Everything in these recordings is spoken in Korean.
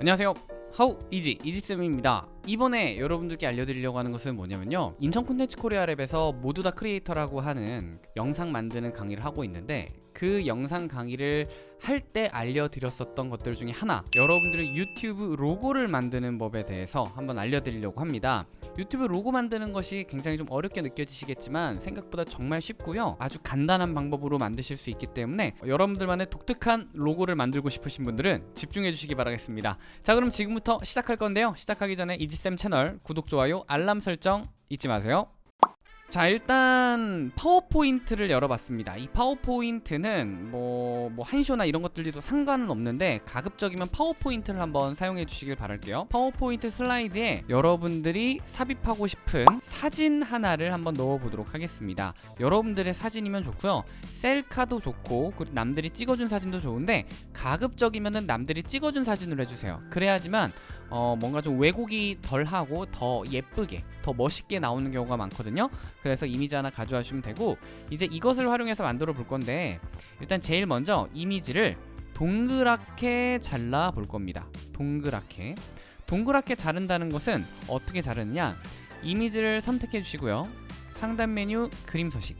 안녕하세요. 하우 이지 이지쌤입니다. 이번에 여러분들께 알려드리려고 하는 것은 뭐냐면요. 인천 콘텐츠 코리아 랩에서 모두 다 크리에이터라고 하는 영상 만드는 강의를 하고 있는데 그 영상 강의를 할 때 알려드렸었던 것들 중에 하나. 여러분들의 유튜브 로고를 만드는 법에 대해서 한번 알려드리려고 합니다. 유튜브 로고 만드는 것이 굉장히 좀 어렵게 느껴지시겠지만 생각보다 정말 쉽고요. 아주 간단한 방법으로 만드실 수 있기 때문에 여러분들만의 독특한 로고를 만들고 싶으신 분들은 집중해 주시기 바라겠습니다. 자 그럼 지금부터 시작할 건데요. 시작하기 전에 이지쌤 채널 구독, 좋아요, 알람 설정 잊지 마세요 자 일단 파워포인트를 열어봤습니다. 이 파워포인트는 뭐, 뭐 한쇼나 이런 것들도 상관은 없는데 가급적이면 파워포인트를 한번 사용해 주시길 바랄게요. 파워포인트 슬라이드에 여러분들이 삽입하고 싶은 사진 하나를 한번 넣어보도록 하겠습니다. 여러분들의 사진이면 좋고요. 셀카도 좋고 그리고 남들이 찍어준 사진도 좋은데 가급적이면 남들이 찍어준 사진으로 해주세요. 그래야지만 어, 뭔가 좀 왜곡이 덜하고 더 예쁘게 더 멋있게 나오는 경우가 많거든요. 그래서 이미지 하나 가져와주시면 되고 이제 이것을 활용해서 만들어 볼 건데 일단 제일 먼저 이미지를 동그랗게 잘라 볼 겁니다. 동그랗게. 동그랗게 자른다는 것은 어떻게 자르느냐? 이미지를 선택해 주시고요. 상단 메뉴 그림 서식.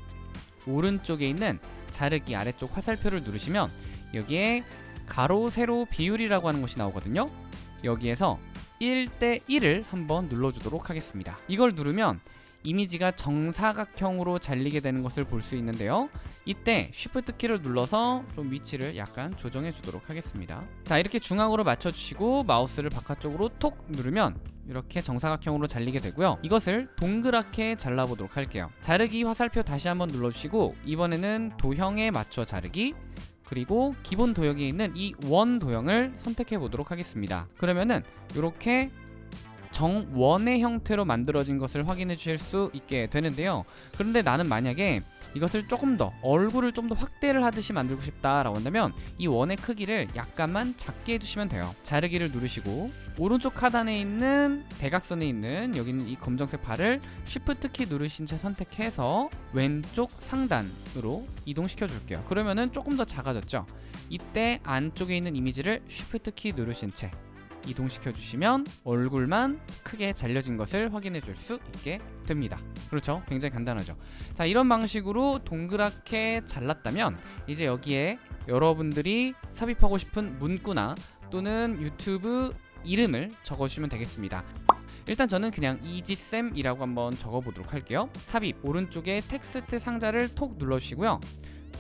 오른쪽에 있는 자르기 아래쪽 화살표를 누르시면 여기에 가로 세로 비율이라고 하는 것이 나오거든요. 여기에서 1대 1을 한번 눌러주도록 하겠습니다. 이걸 누르면 이미지가 정사각형으로 잘리게 되는 것을 볼 수 있는데요. 이때 Shift 키를 눌러서 좀 위치를 약간 조정해 주도록 하겠습니다. 자 이렇게 중앙으로 맞춰 주시고 마우스를 바깥쪽으로 톡 누르면 이렇게 정사각형으로 잘리게 되고요. 이것을 동그랗게 잘라보도록 할게요. 자르기 화살표 다시 한번 눌러주시고 이번에는 도형에 맞춰 자르기 그리고 기본 도형에 있는 이 원 도형을 선택해 보도록 하겠습니다. 그러면은 이렇게 정원의 형태로 만들어진 것을 확인해 주실 수 있게 되는데요. 그런데 나는 만약에 이것을 조금 더 얼굴을 좀 더 확대를 하듯이 만들고 싶다라고 한다면 이 원의 크기를 약간만 작게 해주시면 돼요. 자르기를 누르시고 오른쪽 하단에 있는 대각선에 있는 여기 있는 이 검정색 발을 Shift 키 누르신 채 선택해서 왼쪽 상단으로 이동시켜 줄게요. 그러면은 조금 더 작아졌죠? 이때 안쪽에 있는 이미지를 Shift 키 누르신 채 이동시켜 주시면 얼굴만 크게 잘려진 것을 확인해 줄 수 있게 됩니다. 그렇죠? 굉장히 간단하죠. 자 이런 방식으로 동그랗게 잘랐다면 이제 여기에 여러분들이 삽입하고 싶은 문구나 또는 유튜브 이름을 적어주시면 되겠습니다. 일단 저는 그냥 이지쌤이라고 한번 적어보도록 할게요. 삽입. 오른쪽에 텍스트 상자를 톡 눌러주시고요.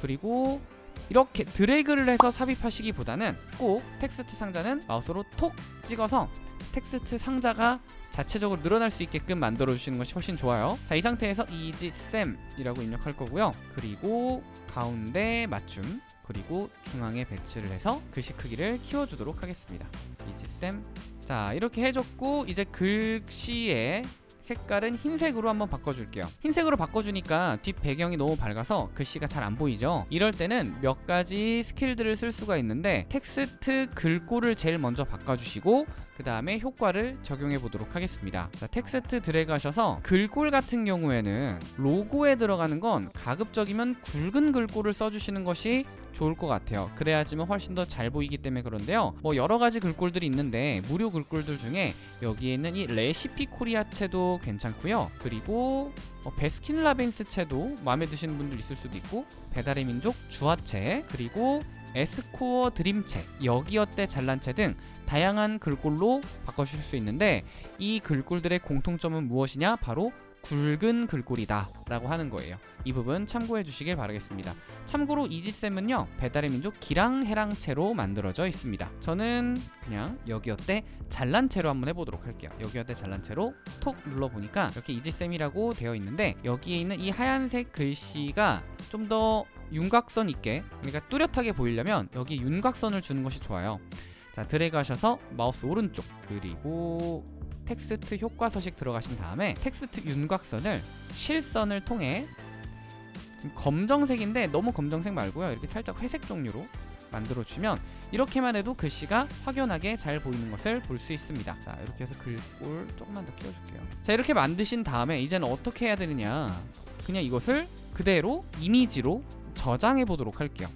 그리고 이렇게 드래그를 해서 삽입하시기보다는 꼭 텍스트 상자는 마우스로 톡 찍어서 텍스트 상자가 자체적으로 늘어날 수 있게끔 만들어 주시는 것이 훨씬 좋아요. 자 이 상태에서 이지쌤이라고 입력할 거고요. 그리고 가운데 맞춤 그리고 중앙에 배치를 해서 글씨 크기를 키워주도록 하겠습니다. 이지쌤 자 이렇게 해줬고 이제 글씨에 색깔은 흰색으로 한번 바꿔줄게요. 흰색으로 바꿔주니까 뒷 배경이 너무 밝아서 글씨가 잘 안 보이죠? 이럴 때는 몇 가지 스킬들을 쓸 수가 있는데 텍스트 글꼴을 제일 먼저 바꿔주시고 그 다음에 효과를 적용해 보도록 하겠습니다. 자, 텍스트 드래그 하셔서 글꼴 같은 경우에는 로고에 들어가는 건 가급적이면 굵은 글꼴을 써주시는 것이 좋을 것 같아요. 그래야지만 훨씬 더 잘 보이기 때문에 그런데요. 뭐 여러가지 글꼴들이 있는데 무료 글꼴들 중에 여기에 있는 이 레시피 코리아 체도 괜찮고요. 그리고 어, 베스킨라빈스 체도 마음에 드시는 분들 있을 수도 있고 배달의 민족 주아체 그리고 에스코어 드림채 여기어때 잘난채 등 다양한 글꼴로 바꿔주실 수 있는데 이 글꼴들의 공통점은 무엇이냐? 바로 굵은 글꼴이다 라고 하는 거예요. 이 부분 참고해 주시길 바라겠습니다. 참고로 이지쌤은요 배달의 민족 기랑해랑채로 만들어져 있습니다. 저는 그냥 여기어때 잘난채로 한번 해보도록 할게요. 여기어때 잘난채로 톡 눌러보니까 이렇게 이지쌤이라고 되어 있는데 여기에 있는 이 하얀색 글씨가 좀 더 윤곽선 있게 그러니까 뚜렷하게 보이려면 여기 윤곽선을 주는 것이 좋아요. 자 드래그 하셔서 마우스 오른쪽 그리고 텍스트 효과 서식 들어가신 다음에 텍스트 윤곽선을 실선을 통해 검정색인데 너무 검정색 말고요. 이렇게 살짝 회색 종류로 만들어 주시면 이렇게만 해도 글씨가 확연하게 잘 보이는 것을 볼 수 있습니다. 자 이렇게 해서 글꼴 조금만 더 키워줄게요. 자 이렇게 만드신 다음에 이제는 어떻게 해야 되느냐? 그냥 이것을 그대로 이미지로 저장해 보도록 할게요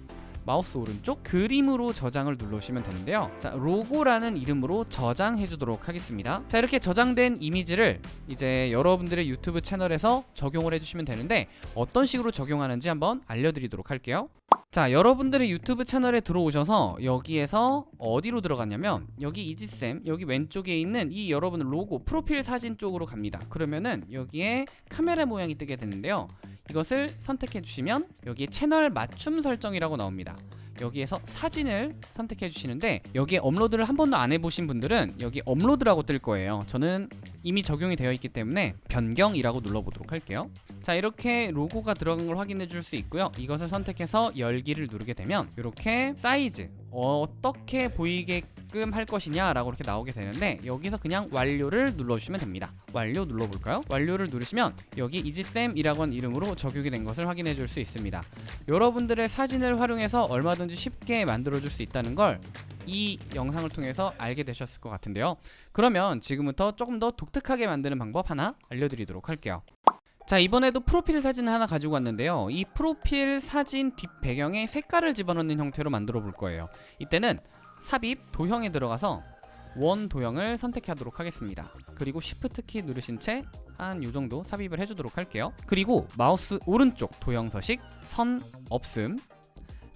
마우스 오른쪽 그림으로 저장을 눌러주시면 되는데요. 자 로고라는 이름으로 저장해 주도록 하겠습니다. 자 이렇게 저장된 이미지를 이제 여러분들의 유튜브 채널에서 적용을 해주시면 되는데 어떤 식으로 적용하는지 한번 알려드리도록 할게요. 자 여러분들의 유튜브 채널에 들어오셔서 여기에서 어디로 들어갔냐면 여기 이지쌤 여기 왼쪽에 있는 이 여러분 로고 프로필 사진 쪽으로 갑니다. 그러면은 여기에 카메라 모양이 뜨게 되는데요. 이것을 선택해 주시면 여기 채널 맞춤 설정이라고 나옵니다 여기에서 사진을 선택해 주시는데 여기에 업로드를 한 번도 안 해보신 분들은 여기 업로드라고 뜰 거예요. 저는 이미 적용이 되어 있기 때문에 변경이라고 눌러보도록 할게요. 자 이렇게 로고가 들어간 걸 확인해 줄 수 있고요. 이것을 선택해서 열기를 누르게 되면 이렇게 사이즈 어떻게 보이게끔 할 것이냐 라고 이렇게 나오게 되는데 여기서 그냥 완료를 눌러주시면 됩니다. 완료 눌러볼까요? 완료를 누르시면 여기 이지쌤이라고 한 이름으로 적용이 된 것을 확인해 줄 수 있습니다. 여러분들의 사진을 활용해서 얼마든지 쉽게 만들어 줄 수 있다는 걸이 영상을 통해서 알게 되셨을 것 같은데요. 그러면 지금부터 조금 더 독특하게 만드는 방법 하나 알려드리도록 할게요. 자 이번에도 프로필 사진을 하나 가지고 왔는데요. 이 프로필 사진 뒷 배경에 색깔을 집어넣는 형태로 만들어 볼 거예요. 이때는 삽입 도형에 들어가서 원 도형을 선택하도록 하겠습니다. 그리고 쉬프트 키 누르신 채 한 요정도 삽입을 해주도록 할게요. 그리고 마우스 오른쪽 도형 서식 선 없음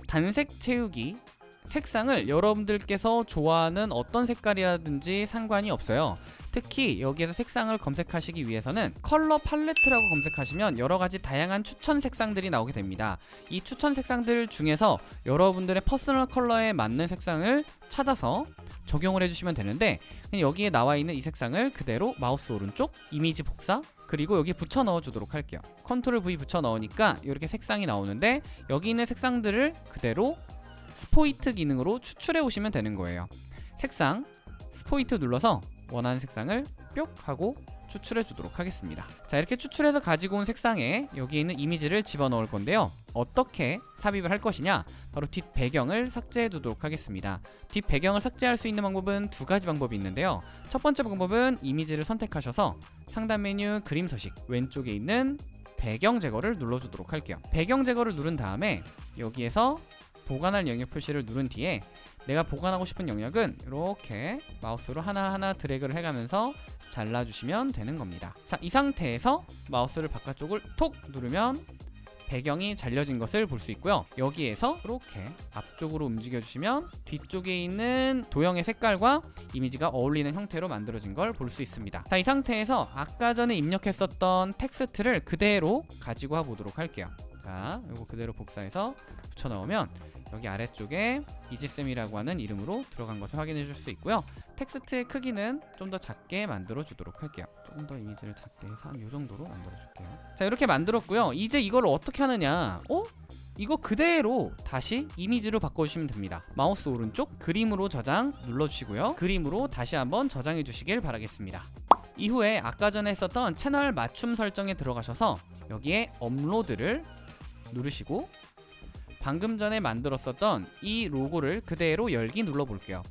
단색 채우기 색상을 여러분들께서 좋아하는 어떤 색깔이라든지 상관이 없어요 특히 여기에서 색상을 검색하시기 위해서는 컬러 팔레트라고 검색하시면 여러가지 다양한 추천 색상들이 나오게 됩니다. 이 추천 색상들 중에서 여러분들의 퍼스널 컬러에 맞는 색상을 찾아서 적용을 해주시면 되는데 여기에 나와 있는 이 색상을 그대로 마우스 오른쪽 이미지 복사 그리고 여기 붙여 넣어 주도록 할게요. 컨트롤 V 붙여 넣으니까 이렇게 색상이 나오는데 여기 있는 색상들을 그대로 스포이트 기능으로 추출해 오시면 되는 거예요. 색상 스포이트 눌러서 원하는 색상을 뿅 하고 추출해 주도록 하겠습니다. 자 이렇게 추출해서 가지고 온 색상에 여기 있는 이미지를 집어넣을 건데요. 어떻게 삽입을 할 것이냐? 바로 뒷 배경을 삭제해 두도록 하겠습니다. 뒷 배경을 삭제할 수 있는 방법은 두 가지 방법이 있는데요. 첫 번째 방법은 이미지를 선택하셔서 상단 메뉴 그림 서식 왼쪽에 있는 배경 제거를 눌러주도록 할게요. 배경 제거를 누른 다음에 여기에서 보관할 영역 표시를 누른 뒤에 내가 보관하고 싶은 영역은 이렇게 마우스로 하나하나 드래그를 해가면서 잘라주시면 되는 겁니다. 자 이 상태에서 마우스를 바깥쪽을 톡 누르면 배경이 잘려진 것을 볼 수 있고요. 여기에서 이렇게 앞쪽으로 움직여 주시면 뒤쪽에 있는 도형의 색깔과 이미지가 어울리는 형태로 만들어진 걸 볼 수 있습니다. 자 이 상태에서 아까 전에 입력했었던 텍스트를 그대로 가지고 와 보도록 할게요. 자 이거 그대로 복사해서 붙여 넣으면 여기 아래쪽에 이지쌤이라고 하는 이름으로 들어간 것을 확인해 줄 수 있고요. 텍스트의 크기는 좀 더 작게 만들어 주도록 할게요. 조금 더 이미지를 작게 해서 한 이 정도로 만들어 줄게요. 자 이렇게 만들었고요. 이제 이걸 어떻게 하느냐? 어? 이거 그대로 다시 이미지로 바꿔주시면 됩니다. 마우스 오른쪽 그림으로 저장 눌러주시고요. 그림으로 다시 한번 저장해 주시길 바라겠습니다. 이후에 아까 전에 했었던 채널 맞춤 설정에 들어가셔서 여기에 업로드를 누르시고 방금 전에 만들었었던 이 로고를 그대로 열기 눌러볼게요.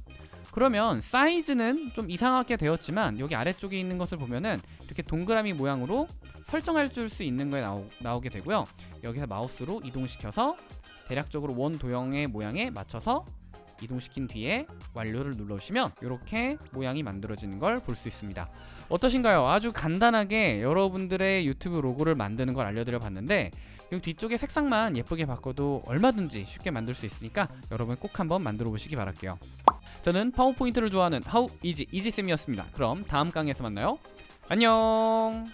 그러면 사이즈는 좀 이상하게 되었지만 여기 아래쪽에 있는 것을 보면은 이렇게 동그라미 모양으로 설정해 줄 수 있는 거에 나오, 나오게 되고요. 여기서 마우스로 이동시켜서 대략적으로 원 도형의 모양에 맞춰서 이동시킨 뒤에 완료를 눌러주시면 이렇게 모양이 만들어지는 걸 볼 수 있습니다. 어떠신가요? 아주 간단하게 여러분들의 유튜브 로고를 만드는 걸 알려드려 봤는데 이 뒤쪽에 색상만 예쁘게 바꿔도 얼마든지 쉽게 만들 수 있으니까 여러분 꼭 한번 만들어 보시기 바랄게요. 저는 파워포인트를 좋아하는 하우 이지 이지쌤이었습니다. 그럼 다음 강의에서 만나요. 안녕